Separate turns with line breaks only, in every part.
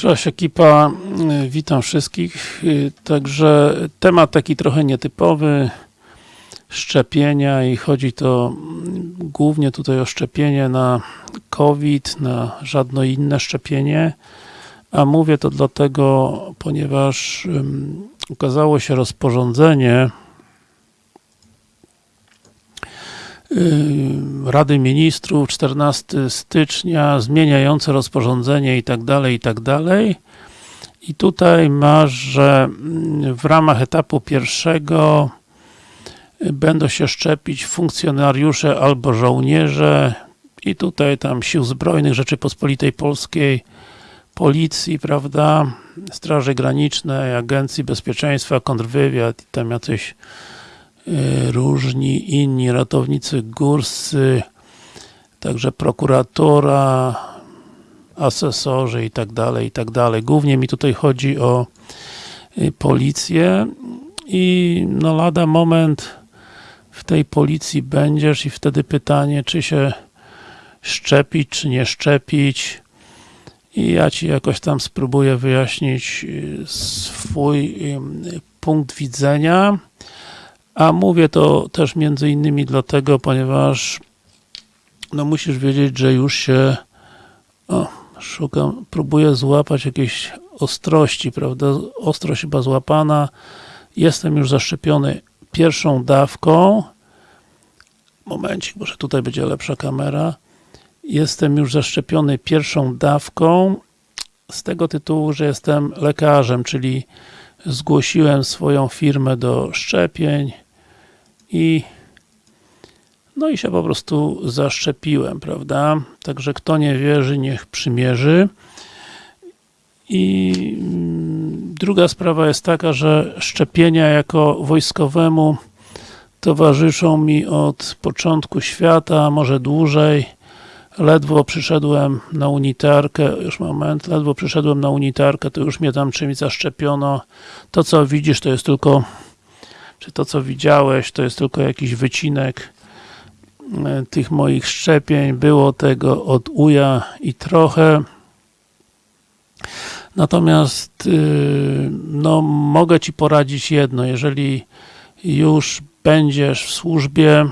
Cześć ekipa, y, witam wszystkich. Y, Także temat taki trochę nietypowy, szczepienia i chodzi to głównie tutaj o szczepienie na COVID, na żadne inne szczepienie. A mówię to dlatego, ponieważ um, ukazało się rozporządzenie Rady Ministrów 14 stycznia zmieniające rozporządzenie i tak dalej, i tak dalej. I tutaj masz, że w ramach etapu pierwszego będą się szczepić funkcjonariusze albo żołnierze i tutaj tam Sił Zbrojnych Rzeczypospolitej Polskiej, Policji, prawda, Straży Granicznej, Agencji Bezpieczeństwa, Kontrwywiad i tam jacyś różni inni ratownicy górscy, także prokuratora, asesorzy i tak dalej, i tak dalej. Głównie mi tutaj chodzi o policję i no lada moment w tej policji będziesz i wtedy pytanie, czy się szczepić, czy nie szczepić i ja Ci jakoś tam spróbuję wyjaśnić swój punkt widzenia a mówię to też między innymi dlatego, ponieważ no musisz wiedzieć, że już się o, szukam, próbuję złapać jakieś ostrości, prawda? Ostrość chyba złapana. Jestem już zaszczepiony pierwszą dawką. Momencik, może tutaj będzie lepsza kamera. Jestem już zaszczepiony pierwszą dawką z tego tytułu, że jestem lekarzem, czyli zgłosiłem swoją firmę do szczepień i no i się po prostu zaszczepiłem, prawda? Także kto nie wierzy, niech przymierzy. I mm, druga sprawa jest taka, że szczepienia jako wojskowemu towarzyszą mi od początku świata, może dłużej. Ledwo przyszedłem na unitarkę, już moment, ledwo przyszedłem na unitarkę, to już mnie tam czymś zaszczepiono. To co widzisz, to jest tylko czy to co widziałeś, to jest tylko jakiś wycinek e, tych moich szczepień, było tego od uja i trochę. Natomiast y, no, mogę Ci poradzić jedno, jeżeli już będziesz w służbie,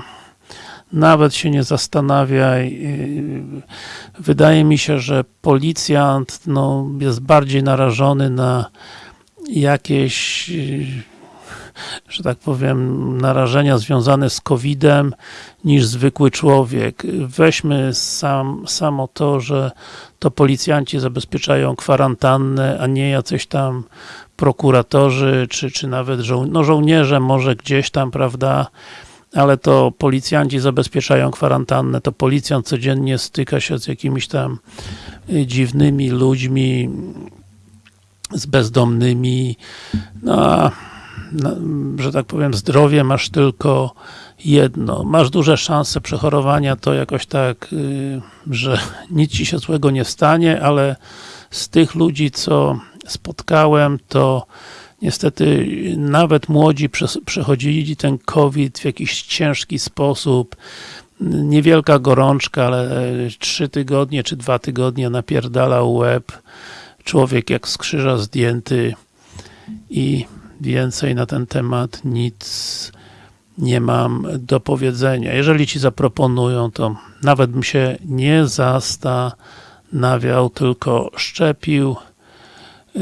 nawet się nie zastanawiaj. Y, wydaje mi się, że policjant no, jest bardziej narażony na jakieś y, że tak powiem, narażenia związane z COVID-em niż zwykły człowiek. Weźmy sam, samo to, że to policjanci zabezpieczają kwarantannę, a nie jacyś tam prokuratorzy, czy, czy nawet żo no żołnierze może gdzieś tam, prawda, ale to policjanci zabezpieczają kwarantannę, to policjant codziennie styka się z jakimiś tam dziwnymi ludźmi, z bezdomnymi, no że tak powiem, zdrowie masz tylko jedno. Masz duże szanse przechorowania, to jakoś tak, y, że nic ci się złego nie stanie, ale z tych ludzi, co spotkałem, to niestety nawet młodzi przechodzili ten COVID w jakiś ciężki sposób. Niewielka gorączka, ale trzy tygodnie czy dwa tygodnie napierdalał łeb. Człowiek jak z krzyża zdjęty i Więcej na ten temat nic nie mam do powiedzenia. Jeżeli Ci zaproponują, to nawet bym się nie zastanawiał, tylko szczepił. Yy,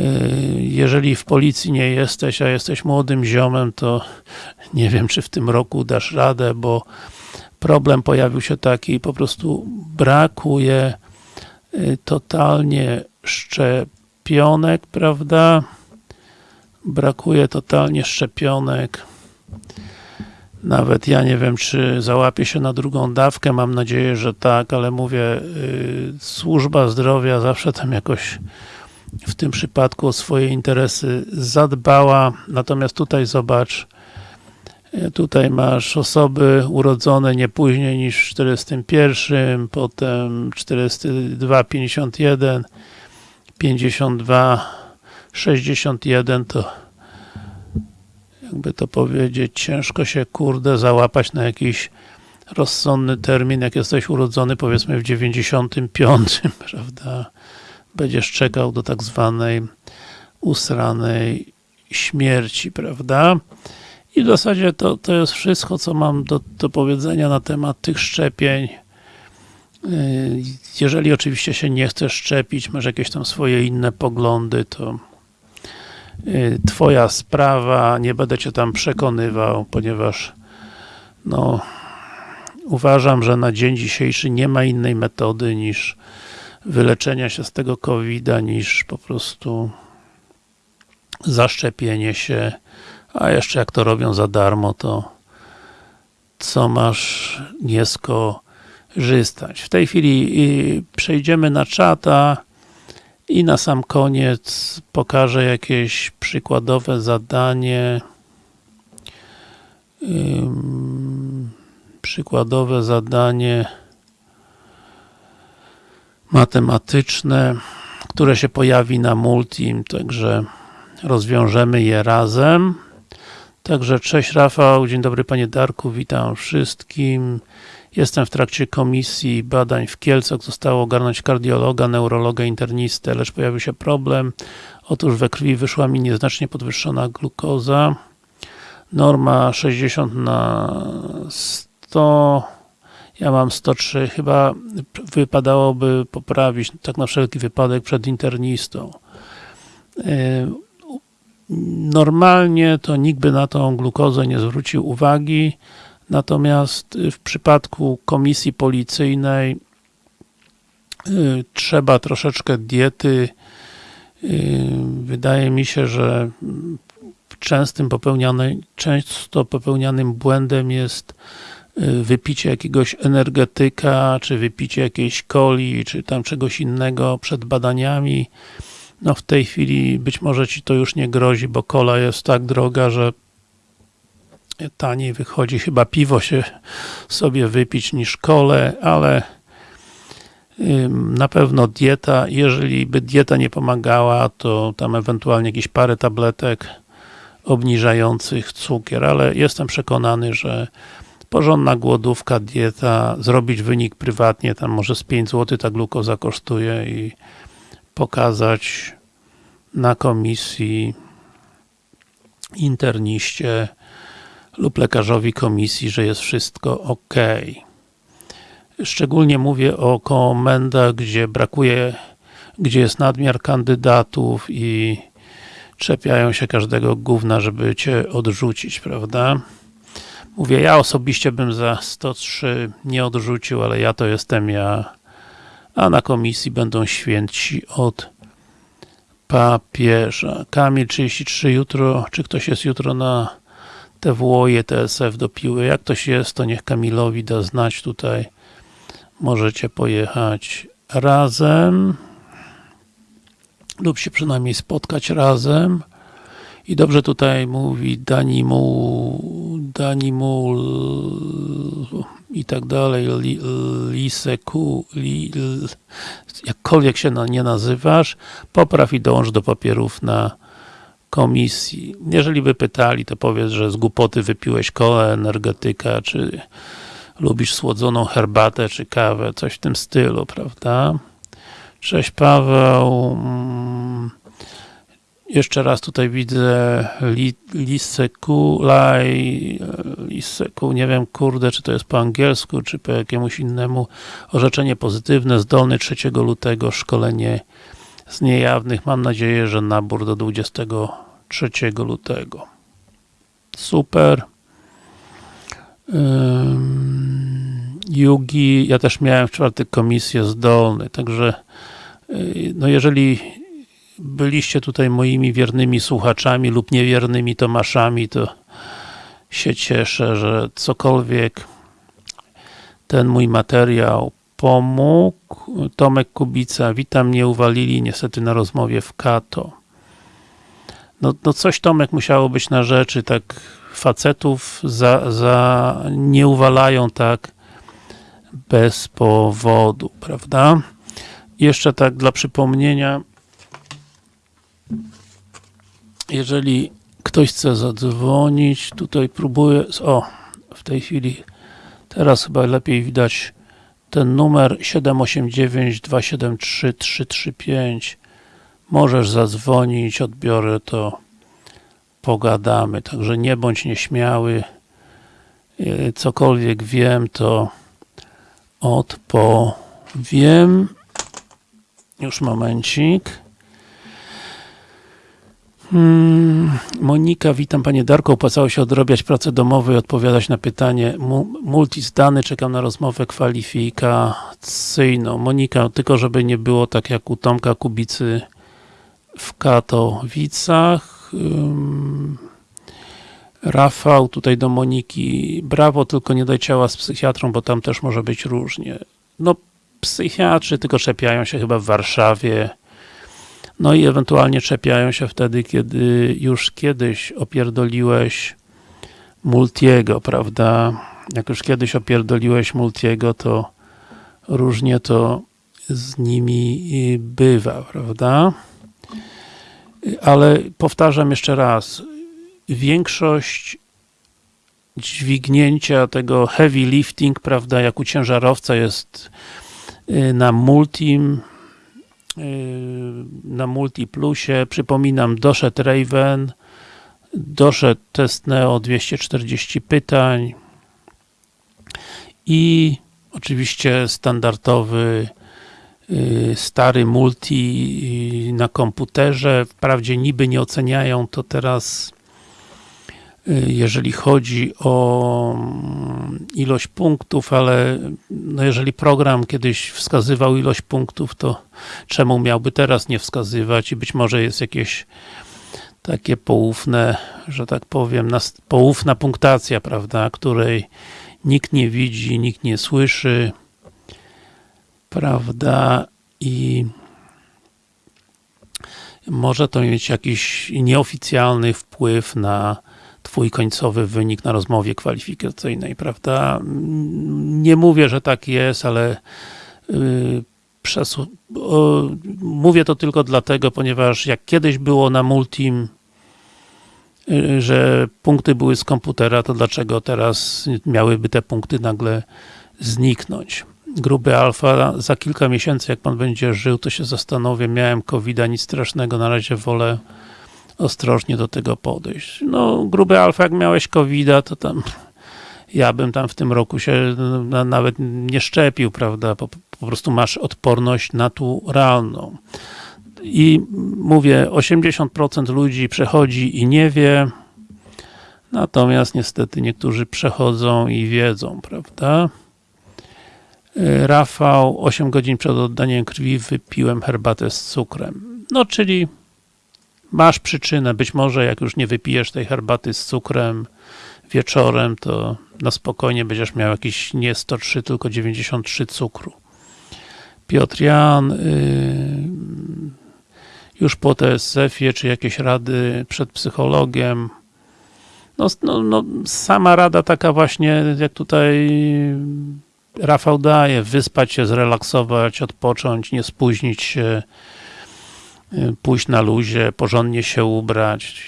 jeżeli w policji nie jesteś, a jesteś młodym ziomem, to nie wiem, czy w tym roku dasz radę, bo problem pojawił się taki, po prostu brakuje yy, totalnie szczepionek, prawda? Brakuje totalnie szczepionek. Nawet ja nie wiem, czy załapię się na drugą dawkę, mam nadzieję, że tak, ale mówię, yy, służba zdrowia zawsze tam jakoś w tym przypadku o swoje interesy zadbała, natomiast tutaj zobacz, y, tutaj masz osoby urodzone nie później niż w 41, potem 42, 51, 52, 61 to jakby to powiedzieć, ciężko się kurde załapać na jakiś rozsądny termin, jak jesteś urodzony powiedzmy w 95, prawda? będziesz czekał do tak zwanej usranej śmierci, prawda? I w zasadzie to, to jest wszystko, co mam do, do powiedzenia na temat tych szczepień. Yy, Jeżeli oczywiście się nie chcesz szczepić, masz jakieś tam swoje inne poglądy, to twoja sprawa, nie będę cię tam przekonywał, ponieważ no, uważam, że na dzień dzisiejszy nie ma innej metody niż wyleczenia się z tego COVID-a, niż po prostu zaszczepienie się, a jeszcze jak to robią za darmo, to co masz nie skorzystać. W tej chwili y, przejdziemy na czata i na sam koniec pokażę jakieś przykładowe zadanie przykładowe zadanie matematyczne, które się pojawi na Multim, także rozwiążemy je razem. Także cześć Rafał, dzień dobry Panie Darku, witam wszystkim. Jestem w trakcie komisji badań w Kielcach. Zostało ogarnąć kardiologa, neurologa, internistę, lecz pojawił się problem. Otóż we krwi wyszła mi nieznacznie podwyższona glukoza. Norma 60 na 100 ja mam 103, chyba wypadałoby poprawić, tak na wszelki wypadek przed internistą. Yy, Normalnie to nikt by na tą glukozę nie zwrócił uwagi, natomiast w przypadku komisji policyjnej yy, trzeba troszeczkę diety. Yy, wydaje mi się, że częstym popełnianym, często popełnianym błędem jest y, wypicie jakiegoś energetyka, czy wypicie jakiejś coli, czy tam czegoś innego przed badaniami. No w tej chwili być może ci to już nie grozi, bo kola jest tak droga, że taniej wychodzi. Chyba piwo się sobie wypić niż kole, ale na pewno dieta, jeżeli by dieta nie pomagała, to tam ewentualnie jakieś parę tabletek obniżających cukier, ale jestem przekonany, że porządna głodówka, dieta, zrobić wynik prywatnie, tam może z 5 zł ta glukoza kosztuje i pokazać na komisji interniście lub lekarzowi komisji, że jest wszystko ok. Szczególnie mówię o komendach, gdzie brakuje, gdzie jest nadmiar kandydatów i czepiają się każdego gówna, żeby cię odrzucić, prawda? Mówię, ja osobiście bym za 103 nie odrzucił, ale ja to jestem ja, a na komisji będą święci od papieża. Kamil 33 jutro, czy ktoś jest jutro na TWO i TSF do piły? Jak ktoś jest, to niech Kamilowi da znać tutaj. Możecie pojechać razem lub się przynajmniej spotkać razem. I dobrze tutaj mówi Danimu, Danimu i tak dalej, li, Liseku, li, jakkolwiek się nie nazywasz, popraw i dołącz do papierów na komisji. Jeżeli by pytali, to powiedz, że z głupoty wypiłeś kolę, energetyka, czy lubisz słodzoną herbatę, czy kawę, coś w tym stylu, prawda? Cześć Paweł. Jeszcze raz tutaj widzę li, Liseku, Laj, Liseku, nie wiem kurde, czy to jest po angielsku, czy po jakiemuś innemu. Orzeczenie pozytywne, zdolny 3 lutego, szkolenie z niejawnych. Mam nadzieję, że nabór do 23 lutego. Super. Um, Yugi, ja też miałem w czwartek komisję zdolny, także no jeżeli byliście tutaj moimi wiernymi słuchaczami lub niewiernymi Tomaszami, to się cieszę, że cokolwiek ten mój materiał pomógł. Tomek Kubica, witam, nie uwalili niestety na rozmowie w Kato. No, no coś Tomek musiało być na rzeczy, tak facetów za, za nie uwalają tak bez powodu, prawda? Jeszcze tak dla przypomnienia, jeżeli ktoś chce zadzwonić, tutaj próbuję, o, w tej chwili, teraz chyba lepiej widać ten numer 789-273-335 możesz zadzwonić, odbiorę to. Pogadamy, także nie bądź nieśmiały. Yy, cokolwiek wiem, to odpowiem. Już momencik Monika, witam Panie Darko. Opłacało się odrabiać pracę domową i odpowiadać na pytanie. Mu multi zdany, czekam na rozmowę kwalifikacyjną. Monika, tylko żeby nie było tak jak u Tomka Kubicy w Katowicach. Um, Rafał, tutaj do Moniki. Brawo, tylko nie daj ciała z psychiatrą, bo tam też może być różnie. No, psychiatrzy tylko czepiają się chyba w Warszawie no i ewentualnie czepiają się wtedy, kiedy już kiedyś opierdoliłeś Multiego, prawda? Jak już kiedyś opierdoliłeś Multiego, to różnie to z nimi bywa, prawda? Ale powtarzam jeszcze raz, większość dźwignięcia tego heavy lifting, prawda, jak u ciężarowca jest y, na multim, na Multiplusie. Przypominam, doszedł Raven, doszedł test Neo 240 pytań i oczywiście standardowy y, stary multi na komputerze. Wprawdzie niby nie oceniają to teraz Y, jeżeli chodzi o mm, ilość punktów, ale no jeżeli program kiedyś wskazywał ilość punktów, to czemu miałby teraz nie wskazywać? I być może jest jakieś takie poufne, że tak powiem, poufna punktacja, prawda, której nikt nie widzi, nikt nie słyszy, prawda, i może to mieć jakiś nieoficjalny wpływ na twój końcowy wynik na rozmowie kwalifikacyjnej, prawda? Nie mówię, że tak jest, ale yy, o, mówię to tylko dlatego, ponieważ jak kiedyś było na Multim, yy, że punkty były z komputera, to dlaczego teraz miałyby te punkty nagle zniknąć? Gruby alfa, za kilka miesięcy jak pan będzie żył, to się zastanowię, miałem covid nic strasznego, na razie wolę ostrożnie do tego podejść. No, gruby alfa, jak miałeś covid to tam ja bym tam w tym roku się nawet nie szczepił, prawda? Po, po prostu masz odporność naturalną. I mówię, 80% ludzi przechodzi i nie wie, natomiast niestety niektórzy przechodzą i wiedzą, prawda? Rafał, 8 godzin przed oddaniem krwi wypiłem herbatę z cukrem. No, czyli masz przyczynę, być może jak już nie wypijesz tej herbaty z cukrem wieczorem, to na spokojnie będziesz miał jakiś nie 103, tylko 93 cukru. Piotr Jan, yy, już po TSF-ie, czy jakieś rady przed psychologiem? No, no, no, sama rada taka właśnie, jak tutaj Rafał daje, wyspać się, zrelaksować, odpocząć, nie spóźnić się, pójść na luzie, porządnie się ubrać,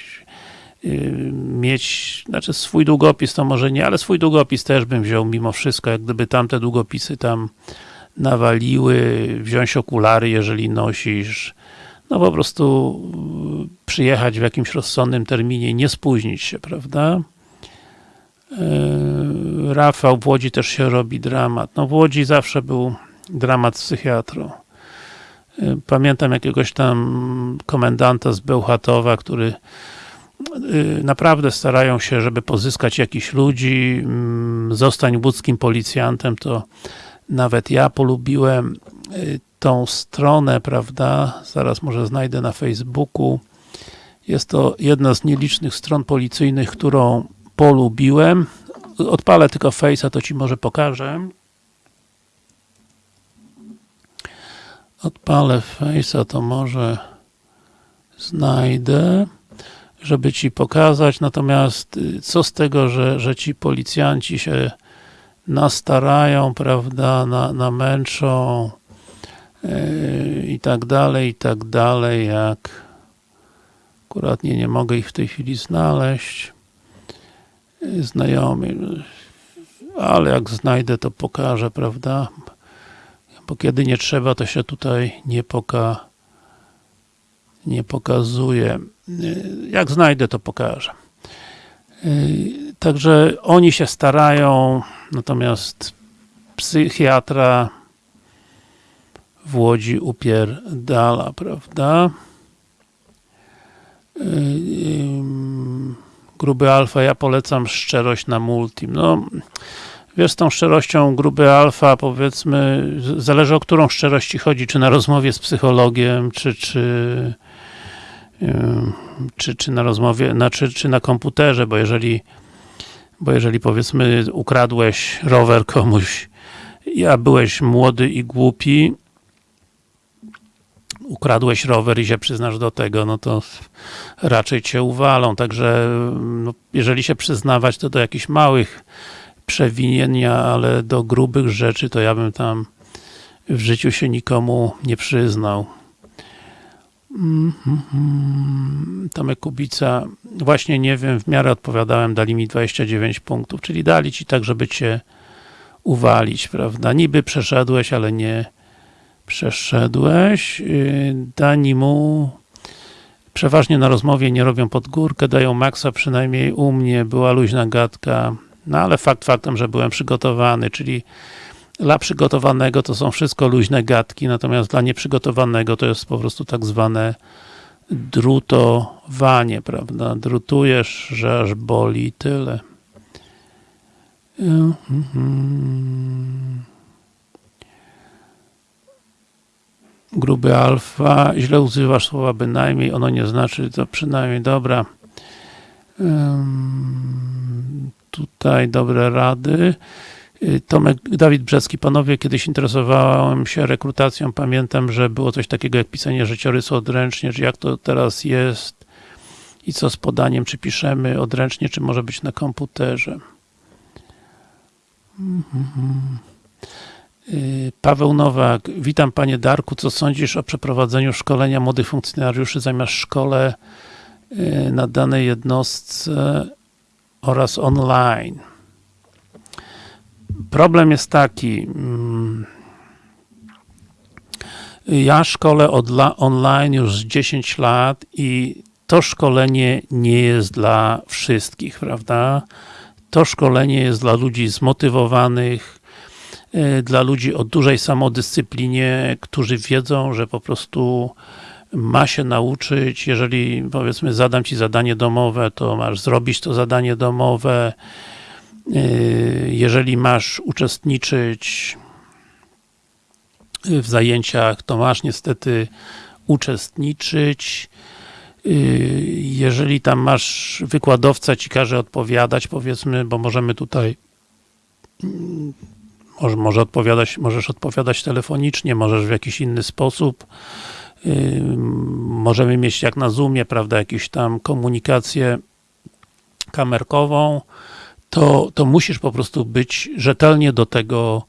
y, mieć, znaczy swój długopis to może nie, ale swój długopis też bym wziął mimo wszystko, jak gdyby tamte długopisy tam nawaliły, wziąć okulary, jeżeli nosisz, no po prostu y, przyjechać w jakimś rozsądnym terminie, nie spóźnić się, prawda? Rafał, w Łodzi też się robi dramat. No w Łodzi zawsze był dramat z psychiatrą. Pamiętam jakiegoś tam komendanta z Bełchatowa, który y, naprawdę starają się, żeby pozyskać jakichś ludzi, mm, zostań łódzkim policjantem, to nawet ja polubiłem y, tą stronę, prawda, zaraz może znajdę na Facebooku. Jest to jedna z nielicznych stron policyjnych, którą polubiłem. Odpalę tylko Face'a, to Ci może pokażę. Odpalę Face'a, to może znajdę, żeby Ci pokazać, natomiast y, co z tego, że, że ci policjanci się nastarają, prawda, na, namęczą yy, i tak dalej, i tak dalej, jak akurat nie, nie mogę ich w tej chwili znaleźć. Yy, znajomi, ale jak znajdę, to pokażę, prawda, bo kiedy nie trzeba, to się tutaj nie poka nie pokazuje. Jak znajdę, to pokażę. Także oni się starają, natomiast psychiatra w Łodzi upierdala, prawda? Gruby alfa, ja polecam szczerość na multim. No, wiesz, z tą szczerością gruby alfa, powiedzmy, zależy o którą szczerość ci chodzi, czy na rozmowie z psychologiem, czy, czy, czy, czy na rozmowie, znaczy, czy na komputerze, bo jeżeli bo jeżeli powiedzmy ukradłeś rower komuś, a byłeś młody i głupi, ukradłeś rower i się przyznasz do tego, no to raczej cię uwalą, także no, jeżeli się przyznawać, to do jakichś małych przewinienia, ale do grubych rzeczy, to ja bym tam w życiu się nikomu nie przyznał. Tomek Kubica, właśnie nie wiem, w miarę odpowiadałem, dali mi 29 punktów, czyli dali ci tak, żeby cię uwalić, prawda? Niby przeszedłeś, ale nie przeszedłeś. Dani mu przeważnie na rozmowie nie robią pod górkę, dają maksa, przynajmniej u mnie była luźna gadka, no ale fakt faktem, że byłem przygotowany, czyli dla przygotowanego to są wszystko luźne gadki, natomiast dla nieprzygotowanego to jest po prostu tak zwane drutowanie, prawda? Drutujesz, że aż boli tyle. Gruby alfa, źle używasz słowa bynajmniej, ono nie znaczy, to przynajmniej dobra. Tutaj dobre rady. Tomek, Dawid Brzecki, panowie, kiedyś interesowałem się rekrutacją, pamiętam, że było coś takiego jak pisanie życiorysu odręcznie, czy jak to teraz jest i co z podaniem, czy piszemy odręcznie, czy może być na komputerze. Paweł Nowak, witam panie Darku, co sądzisz o przeprowadzeniu szkolenia młodych funkcjonariuszy zamiast szkole na danej jednostce oraz online? problem jest taki, ja szkolę online już 10 lat i to szkolenie nie jest dla wszystkich, prawda? To szkolenie jest dla ludzi zmotywowanych, dla ludzi o dużej samodyscyplinie, którzy wiedzą, że po prostu ma się nauczyć, jeżeli powiedzmy zadam Ci zadanie domowe, to masz zrobić to zadanie domowe, Yy, jeżeli masz uczestniczyć w zajęciach, to masz niestety uczestniczyć. Yy, jeżeli tam masz wykładowca, ci każe odpowiadać, powiedzmy, bo możemy tutaj mm, może, może odpowiadać, możesz odpowiadać telefonicznie, możesz w jakiś inny sposób. Możemy mieć jak na Zoomie, prawda, jakąś tam komunikację kamerkową to, to musisz po prostu być rzetelnie do tego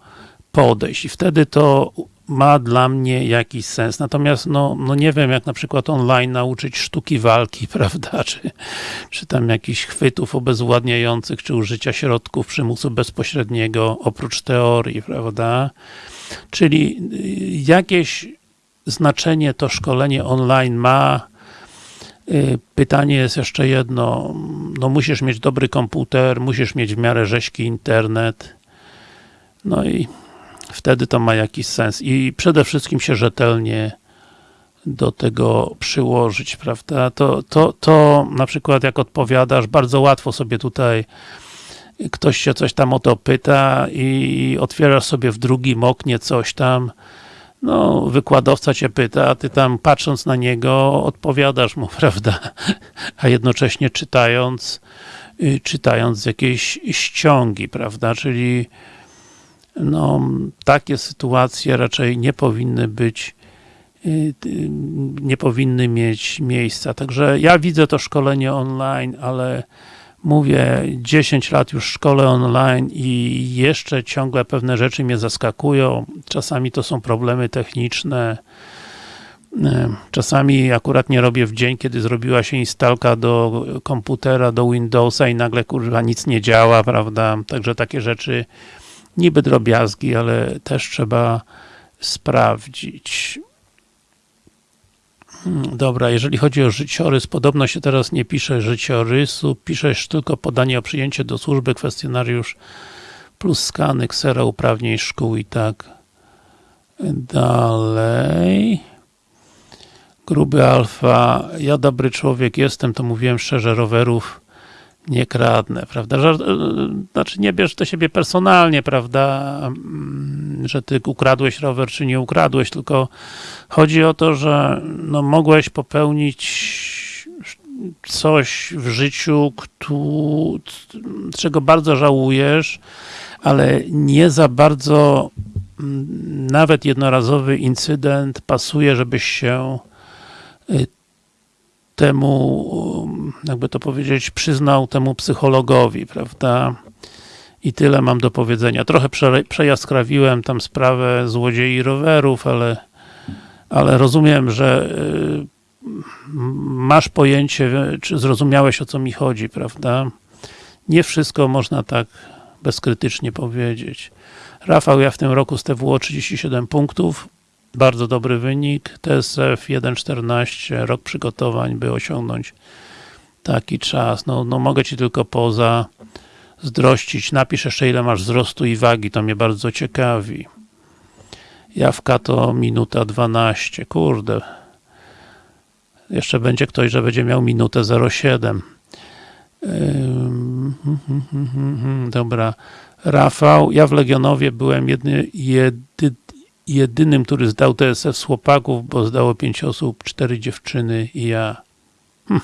podejść i wtedy to ma dla mnie jakiś sens. Natomiast no, no nie wiem, jak na przykład online nauczyć sztuki walki, prawda, czy, czy tam jakichś chwytów obezwładniających, czy użycia środków przymusu bezpośredniego, oprócz teorii, prawda. Czyli y, jakieś znaczenie to szkolenie online ma, Y, pytanie jest jeszcze jedno, no musisz mieć dobry komputer, musisz mieć w miarę rzeźki internet, no i wtedy to ma jakiś sens. I przede wszystkim się rzetelnie do tego przyłożyć, prawda? To, to, to na przykład jak odpowiadasz, bardzo łatwo sobie tutaj ktoś się coś tam o to pyta i otwierasz sobie w drugim oknie coś tam, no, wykładowca cię pyta, a ty tam patrząc na niego odpowiadasz mu, prawda? A jednocześnie czytając, y, czytając jakieś ściągi, prawda? Czyli no, takie sytuacje raczej nie powinny być y, nie powinny mieć miejsca. Także ja widzę to szkolenie online, ale mówię, 10 lat już szkole online i jeszcze ciągle pewne rzeczy mnie zaskakują. Czasami to są problemy techniczne. Czasami akurat nie robię w dzień, kiedy zrobiła się instalka do komputera, do Windowsa i nagle kurwa nic nie działa, prawda? Także takie rzeczy niby drobiazgi, ale też trzeba sprawdzić. Hmm, Dobra, jeżeli chodzi o życiorys, podobno się teraz nie pisze życiorysu, piszesz tylko podanie o przyjęcie do służby, kwestionariusz plus skany, ksera uprawnień szkół i tak dalej. Gruby alfa, ja dobry człowiek jestem, to mówiłem szczerze, rowerów nie kradnę, prawda? Żart, znaczy nie bierz do siebie personalnie, prawda, mm, że ty ukradłeś rower, czy nie ukradłeś, tylko chodzi o to, że no, mogłeś popełnić coś w życiu, czego bardzo żałujesz, ale nie za bardzo mm, nawet jednorazowy incydent pasuje, żebyś się y, temu, jakby to powiedzieć, przyznał temu psychologowi, prawda? I tyle mam do powiedzenia. Trochę prze, przejaskrawiłem tam sprawę złodziei rowerów, ale, ale rozumiem, że y, masz pojęcie, czy zrozumiałeś o co mi chodzi, prawda? Nie wszystko można tak bezkrytycznie powiedzieć. Rafał, ja w tym roku z TWO 37 punktów, bardzo dobry wynik, TSF 1.14, rok przygotowań, by osiągnąć taki czas. No, no mogę Ci tylko poza zdrościć. Napisz jeszcze ile masz wzrostu i wagi, to mnie bardzo ciekawi. Jawka to minuta 12, kurde. Jeszcze będzie ktoś, że będzie miał minutę 07. Ym, hmm, hmm, hmm, hmm, Dobra. Rafał, ja w Legionowie byłem jedny, jedy, jedynym, który zdał TSF z chłopaków, bo zdało 5 osób, 4 dziewczyny i ja. Hm.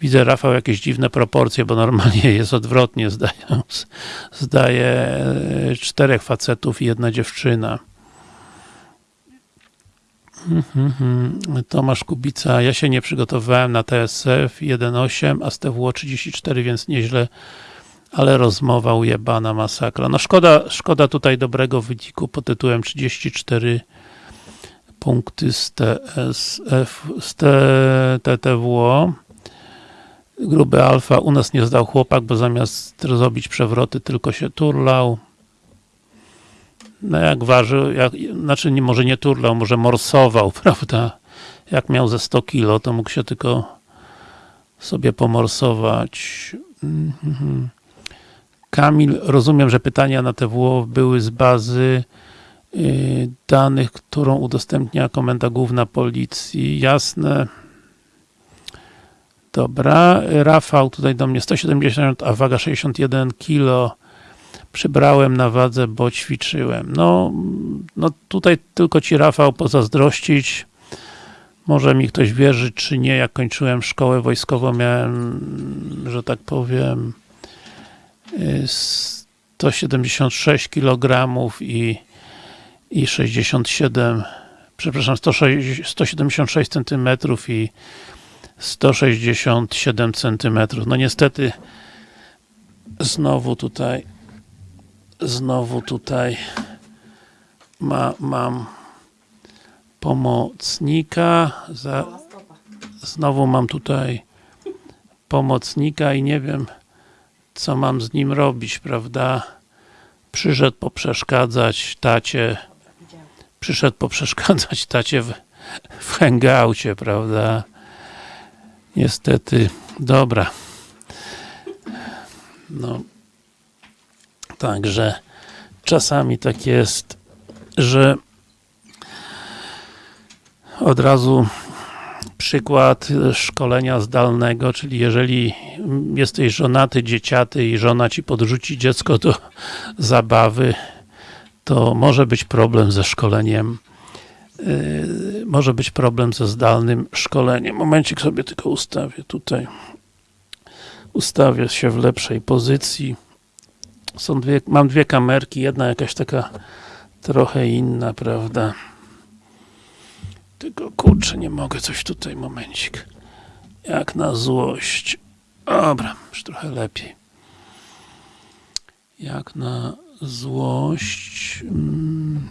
Widzę, Rafał, jakieś dziwne proporcje, bo normalnie jest odwrotnie, zdają, zdaje e, czterech facetów i jedna dziewczyna. Mhm. Tomasz Kubica, ja się nie przygotowałem na TSF 1.8, a z TWO 34, więc nieźle, ale rozmowa ujebana masakra. No szkoda, szkoda tutaj dobrego wyniku pod tytułem 34 punkty z TSF, z TTWO. Gruby alfa, u nas nie zdał chłopak, bo zamiast zrobić przewroty, tylko się turlał. No jak ważył, jak, znaczy nie, może nie turlał, może morsował, prawda? Jak miał ze 100 kilo, to mógł się tylko sobie pomorsować. Mhm. Kamil, rozumiem, że pytania na TWO były z bazy yy, danych, którą udostępnia Komenda Główna Policji. Jasne. Dobra. Rafał tutaj do mnie 170, a waga 61 kilo przybrałem na wadze, bo ćwiczyłem. No, no tutaj tylko Ci Rafał pozazdrościć. Może mi ktoś wierzy, czy nie. Jak kończyłem szkołę wojskową, miałem, że tak powiem, 176 kg i, i 67, przepraszam, 106, 176 cm i 167 cm. No niestety znowu tutaj znowu tutaj ma, mam pomocnika za, znowu mam tutaj pomocnika i nie wiem co mam z nim robić, prawda? Przyszedł poprzeszkadzać tacie. Przyszedł poprzeszkadzać tacie w, w hangoucie, prawda? Niestety, dobra. No Także czasami tak jest, że od razu przykład szkolenia zdalnego, czyli jeżeli jesteś żonaty, dzieciaty i żona ci podrzuci dziecko do zabawy, to może być problem ze szkoleniem yy, może być problem ze zdalnym szkoleniem. Momencik sobie tylko ustawię tutaj. Ustawię się w lepszej pozycji są dwie, mam dwie kamerki, jedna jakaś taka trochę inna, prawda? Tylko kurczę, nie mogę coś tutaj, momencik. Jak na złość. Dobra, już trochę lepiej. Jak na złość. Hmm.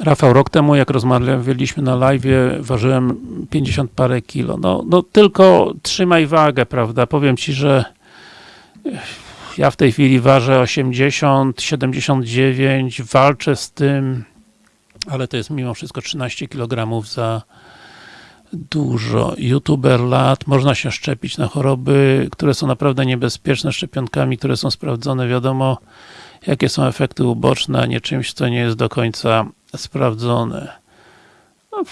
Rafał, rok temu jak rozmawialiśmy na live, ważyłem 50 parę kilo. No, no tylko trzymaj wagę, prawda? Powiem Ci, że ja w tej chwili ważę 80, 79, walczę z tym, ale to jest mimo wszystko 13 kg za dużo. YouTuber lat, można się szczepić na choroby, które są naprawdę niebezpieczne, szczepionkami, które są sprawdzone, wiadomo jakie są efekty uboczne, a nie czymś, co nie jest do końca sprawdzone. No,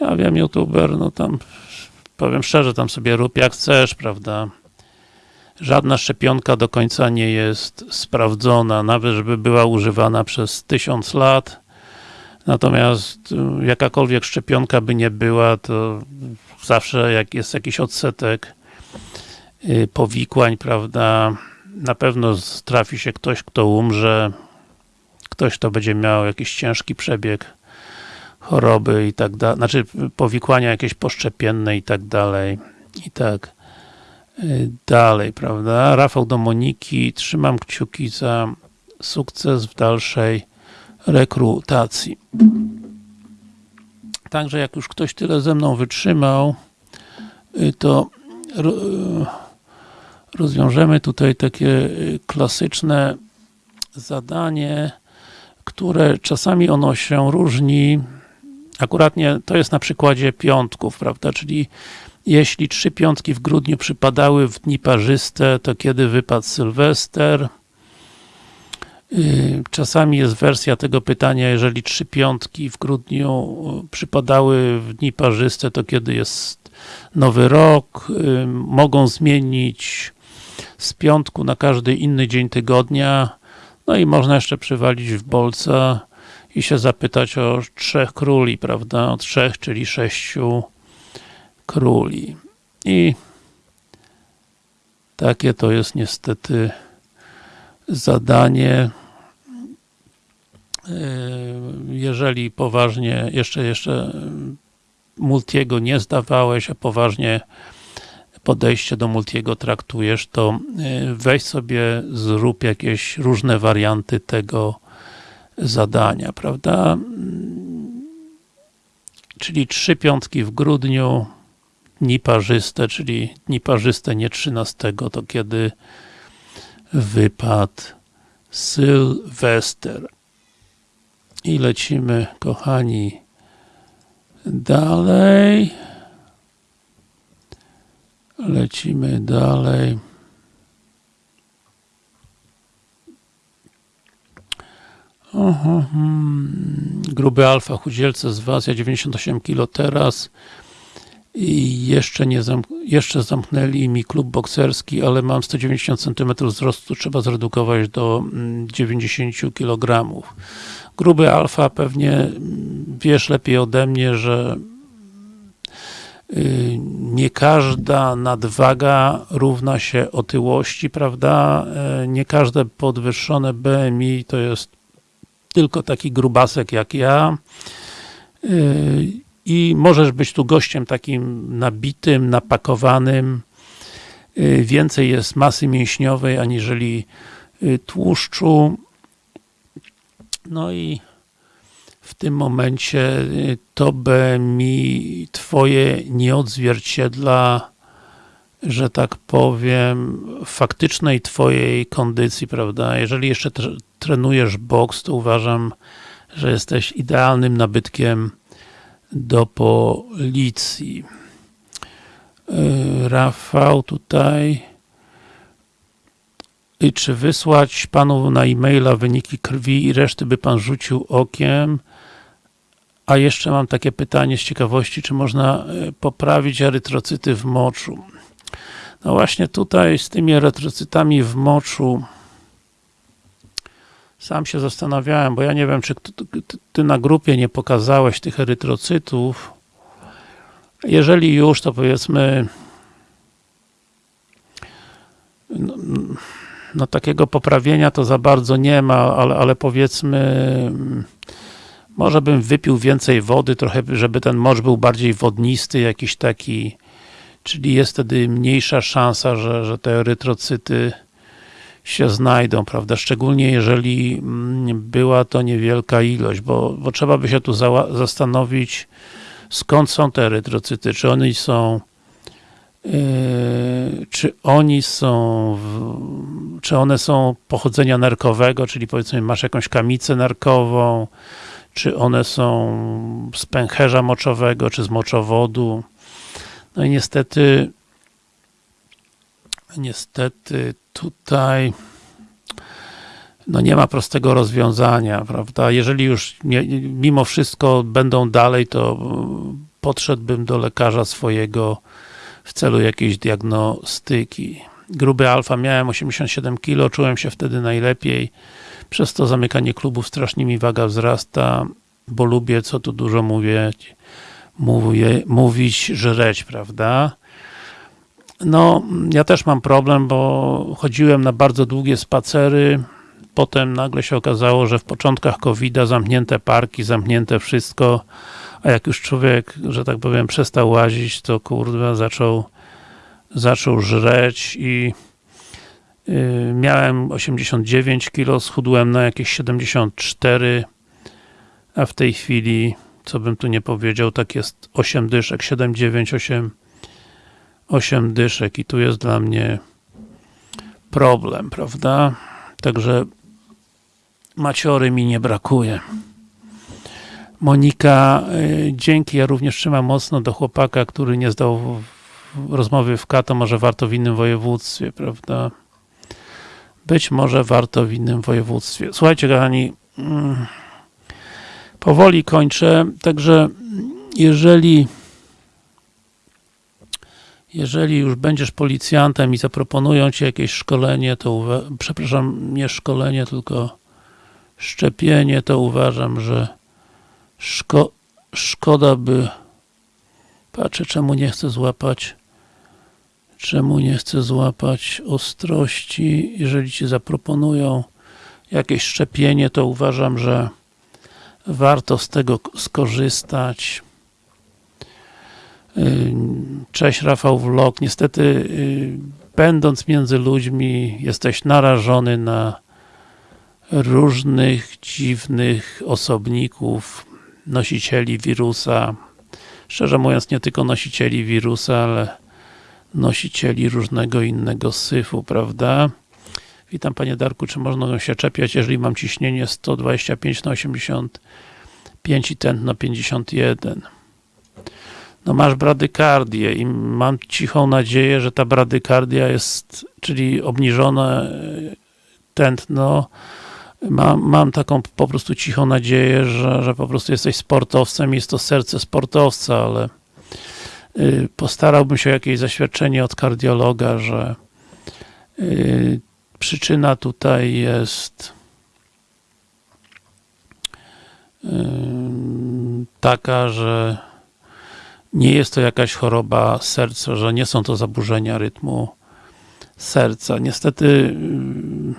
ja wiem, YouTuber, no tam powiem szczerze, tam sobie rób jak chcesz, prawda? Żadna szczepionka do końca nie jest sprawdzona, nawet żeby była używana przez tysiąc lat. Natomiast y, jakakolwiek szczepionka by nie była, to zawsze jak jest jakiś odsetek y, powikłań, prawda, na pewno trafi się ktoś, kto umrze, ktoś, kto będzie miał jakiś ciężki przebieg choroby i tak dalej, znaczy powikłania jakieś poszczepienne i tak dalej, i tak y, dalej, prawda? Rafał do Moniki, trzymam kciuki za sukces w dalszej rekrutacji. Także jak już ktoś tyle ze mną wytrzymał, y, to y, rozwiążemy tutaj takie klasyczne zadanie, które czasami ono się różni Akuratnie to jest na przykładzie piątków, prawda, czyli jeśli trzy piątki w grudniu przypadały w dni parzyste, to kiedy wypadł Sylwester? Y, czasami jest wersja tego pytania, jeżeli trzy piątki w grudniu y, przypadały w dni parzyste, to kiedy jest nowy rok? Y, mogą zmienić z piątku na każdy inny dzień tygodnia. No i można jeszcze przywalić w bolca i się zapytać o trzech króli, prawda? O trzech, czyli sześciu króli. I takie to jest niestety zadanie. E, jeżeli poważnie, jeszcze, jeszcze Multiego nie zdawałeś, a poważnie podejście do Multiego traktujesz, to e, weź sobie, zrób jakieś różne warianty tego zadania, prawda? Czyli trzy piątki w grudniu, dni parzyste, czyli dni parzyste nie 13, to kiedy wypadł Sylwester. I lecimy, kochani, dalej. Lecimy dalej. Aha, hmm. Gruby alfa, chudzielce z was, ja 98 kg teraz i jeszcze nie jeszcze zamknęli mi klub bokserski, ale mam 190 cm wzrostu, trzeba zredukować do 90 mm, kg. Gruby alfa pewnie mm, wiesz lepiej ode mnie, że y, nie każda nadwaga równa się otyłości, prawda? E, nie każde podwyższone BMI to jest tylko taki grubasek jak ja yy, i możesz być tu gościem takim nabitym, napakowanym yy, więcej jest masy mięśniowej aniżeli yy, tłuszczu no i w tym momencie to by mi twoje nie odzwierciedla że tak powiem, faktycznej twojej kondycji, prawda? Jeżeli jeszcze trenujesz boks, to uważam, że jesteś idealnym nabytkiem do policji. Yy, Rafał tutaj i czy wysłać panu na e-maila wyniki krwi i reszty by pan rzucił okiem? A jeszcze mam takie pytanie z ciekawości, czy można yy, poprawić erytrocyty w moczu? No właśnie tutaj z tymi erytrocytami w moczu sam się zastanawiałem, bo ja nie wiem, czy ty na grupie nie pokazałeś tych erytrocytów. Jeżeli już, to powiedzmy no, no takiego poprawienia to za bardzo nie ma, ale, ale powiedzmy może bym wypił więcej wody, trochę, żeby ten mocz był bardziej wodnisty, jakiś taki czyli jest wtedy mniejsza szansa, że, że te erytrocyty się znajdą, prawda? Szczególnie jeżeli mm, była to niewielka ilość, bo, bo trzeba by się tu zastanowić, skąd są te erytrocyty, czy one są Yy, czy oni są, w, czy one są pochodzenia nerkowego, czyli powiedzmy masz jakąś kamicę nerkową, czy one są z pęcherza moczowego, czy z moczowodu. No i niestety niestety tutaj no nie ma prostego rozwiązania, prawda? Jeżeli już nie, mimo wszystko będą dalej, to podszedłbym do lekarza swojego w celu jakiejś diagnostyki. Gruby alfa miałem 87 kg, czułem się wtedy najlepiej. Przez to zamykanie klubów strasznie mi waga wzrasta, bo lubię, co tu dużo mówię, mówię mówić, żreć, prawda? No, ja też mam problem, bo chodziłem na bardzo długie spacery, potem nagle się okazało, że w początkach covid zamknięte parki, zamknięte wszystko, a jak już człowiek, że tak powiem, przestał łazić, to kurwa zaczął zaczął żreć i yy, miałem 89 kg, schudłem na jakieś 74 a w tej chwili, co bym tu nie powiedział, tak jest 8 dyszek, 7, 9, 8 8 dyszek i tu jest dla mnie problem, prawda? Także maciory mi nie brakuje. Monika, y, dzięki, ja również trzymam mocno do chłopaka, który nie zdał rozmowy w Kato, może warto w innym województwie, prawda? Być może warto w innym województwie. Słuchajcie, kochani, mm, powoli kończę, także jeżeli jeżeli już będziesz policjantem i zaproponują ci jakieś szkolenie, to przepraszam, nie szkolenie, tylko szczepienie, to uważam, że szko szkoda by patrzę, czemu nie chcę złapać czemu nie chcę złapać ostrości, jeżeli ci zaproponują jakieś szczepienie, to uważam, że warto z tego skorzystać Cześć Rafał Vlog. Niestety, y, będąc między ludźmi, jesteś narażony na różnych dziwnych osobników, nosicieli wirusa. Szczerze mówiąc, nie tylko nosicieli wirusa, ale nosicieli różnego innego syfu, prawda? Witam Panie Darku, czy można się czepiać, jeżeli mam ciśnienie 125 na 85 i tętno 51? No masz bradykardię i mam cichą nadzieję, że ta bradykardia jest, czyli obniżone e, tętno, mam, mam taką po prostu cichą nadzieję, że, że po prostu jesteś sportowcem, jest to serce sportowca, ale y, postarałbym się o jakieś zaświadczenie od kardiologa, że y, przyczyna tutaj jest taka, że nie jest to jakaś choroba serca, że nie są to zaburzenia rytmu serca. Niestety mm,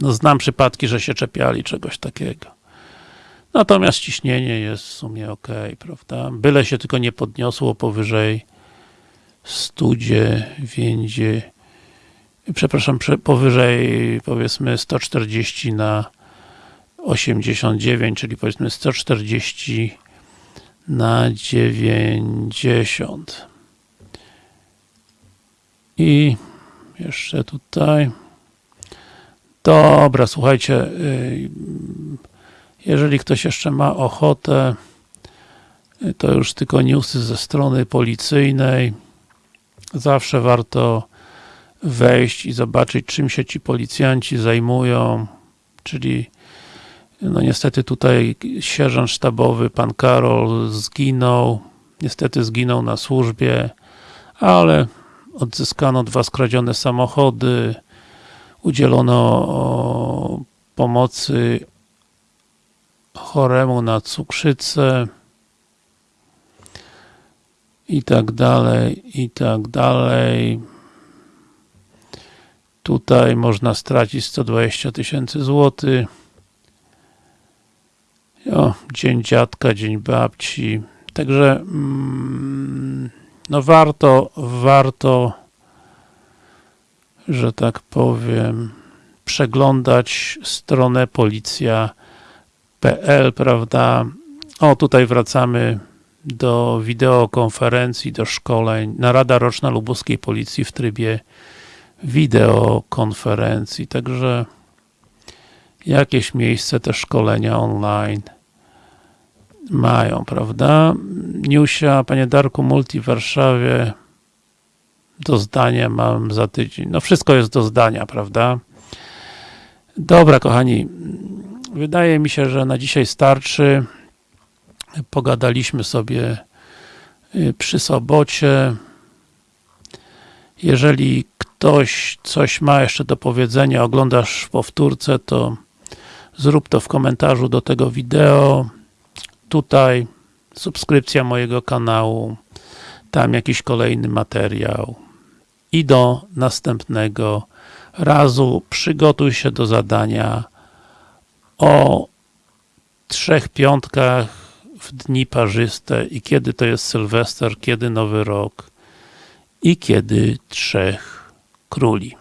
no znam przypadki, że się czepiali czegoś takiego. Natomiast ciśnienie jest w sumie ok, prawda? Byle się tylko nie podniosło powyżej 109, przepraszam, powyżej powiedzmy 140 na 89, czyli powiedzmy 140 na 90 i jeszcze tutaj. Dobra, słuchajcie y, jeżeli ktoś jeszcze ma ochotę y, to już tylko newsy ze strony policyjnej. Zawsze warto wejść i zobaczyć czym się ci policjanci zajmują czyli no niestety tutaj sierżant sztabowy, pan Karol zginął, niestety zginął na służbie, ale odzyskano dwa skradzione samochody, udzielono pomocy choremu na cukrzycę i tak dalej, i tak dalej. Tutaj można stracić 120 tysięcy złotych. O, dzień dziadka, dzień babci. Także mm, no warto, warto że tak powiem przeglądać stronę policja.pl, prawda? O, tutaj wracamy do wideokonferencji, do szkoleń, narada roczna lubuskiej policji w trybie wideokonferencji, także jakieś miejsce te szkolenia online mają, prawda? Niusia, panie Darku, Multi w Warszawie do zdania mam za tydzień. No wszystko jest do zdania, prawda? Dobra, kochani, wydaje mi się, że na dzisiaj starczy. Pogadaliśmy sobie y, przy sobocie. Jeżeli ktoś coś ma jeszcze do powiedzenia, oglądasz powtórce, to zrób to w komentarzu do tego wideo. Tutaj subskrypcja mojego kanału, tam jakiś kolejny materiał i do następnego razu przygotuj się do zadania o trzech piątkach w dni parzyste i kiedy to jest Sylwester, kiedy Nowy Rok i kiedy Trzech Króli.